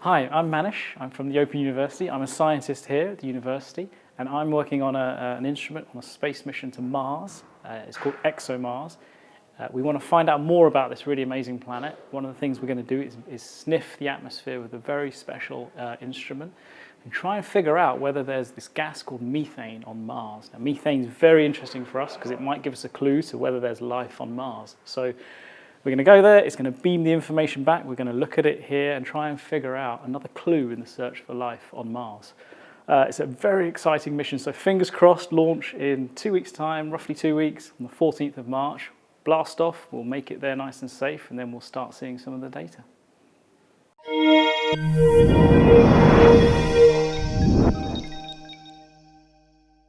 Hi, I'm Manish. I'm from the Open University. I'm a scientist here at the university and I'm working on a, uh, an instrument on a space mission to Mars. Uh, it's called ExoMars. Uh, we want to find out more about this really amazing planet. One of the things we're going to do is, is sniff the atmosphere with a very special uh, instrument and try and figure out whether there's this gas called methane on Mars. Now, methane is very interesting for us because it might give us a clue to whether there's life on Mars. So we're going to go there, it's going to beam the information back, we're going to look at it here and try and figure out another clue in the search for life on Mars. Uh, it's a very exciting mission, so fingers crossed, launch in two weeks' time, roughly two weeks, on the 14th of March. Blast off, we'll make it there nice and safe, and then we'll start seeing some of the data.